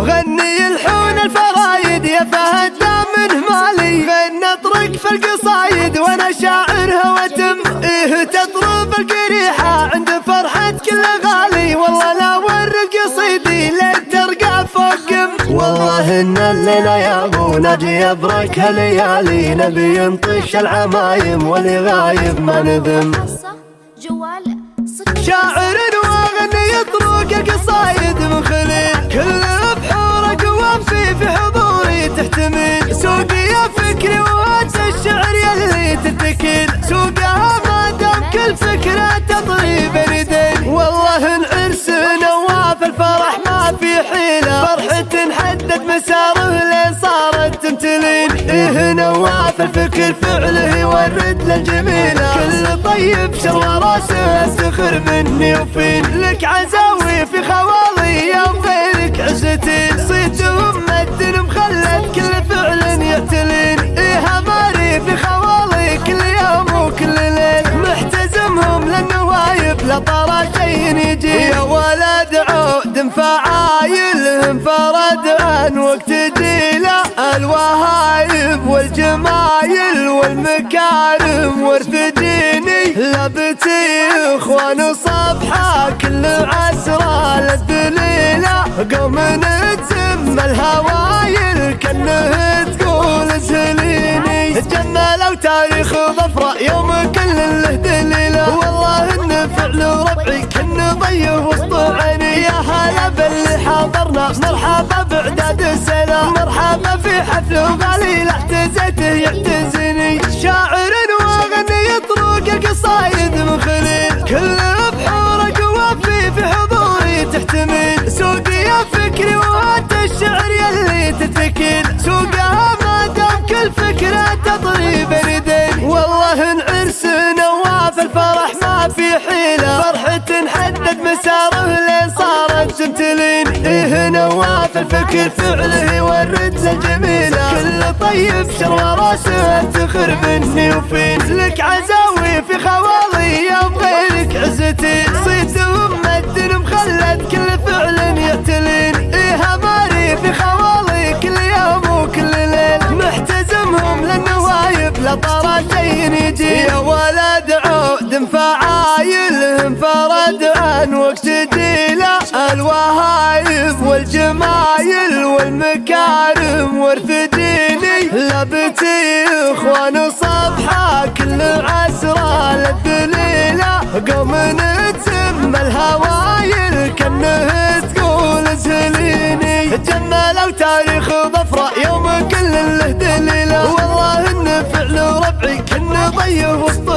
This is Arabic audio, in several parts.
غني الحون الفرايد يا فهد منه مالي. غنى اطرق في القصايد وأنا شاعرها وتم إيه تطرب القريحة عند فرحة كل غالي. والله لا ور قصيدي لين ترقى فوق والله إن الليلة يا أبو نجي ابرك هالليالي. نبي ينطش العمايم واللي غايب ما نذم. جوال شاعر واغني يطرق القصايد. تتكل سوقها ما دام كل فكرة تطري بردين والله العرس نواف الفرح ما في حيلة. فرحة حدد مساره لين صارت تمتلين. إيه نواف الفكر فعله يورد للجميله كل طيب شر راسه استخر مني وفين. لك عزاوي في خوالي يوم غيرك عزتين. صيتهم يجي يا ولد عود فعايلهم فرد عن وقت جيله الوهايب والجمايل والمكارم ورث لبتي إخوان صبحة كل عسرة للدليلة قوم نتزم الهوايل كانه تقول سليني جملوا تاريخ ظفرة يوم حضرنا مرحبا بعداد السلام مرحبا في حفل وغالي احتزيته يعتزني في حيلة. فرحة حدد مساره لين صارت تمتلين إيه نواف الفكر فعله يورد للجميله كل طيب شر راسه افتخر مني وفين. لك عزاوي في خوالي يوم غيرك عزتي. صيتهم مدن مخلد كل فعل وقت جيله الوهايب والجمايل والمكارم ورث ديني. لبتي إخوان صبحة كل عسرة للدليلة قوم نتسم الهوايل كانه تقول زليني جملوا تاريخ ظفرة يوم كل له دليلة والله إن فعل ربعي كن ضيه وسط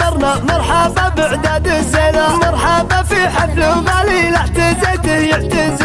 حضرنا مرحبا بعداد السلام مرحبا في حفل وغالي لا احتزيته يعتز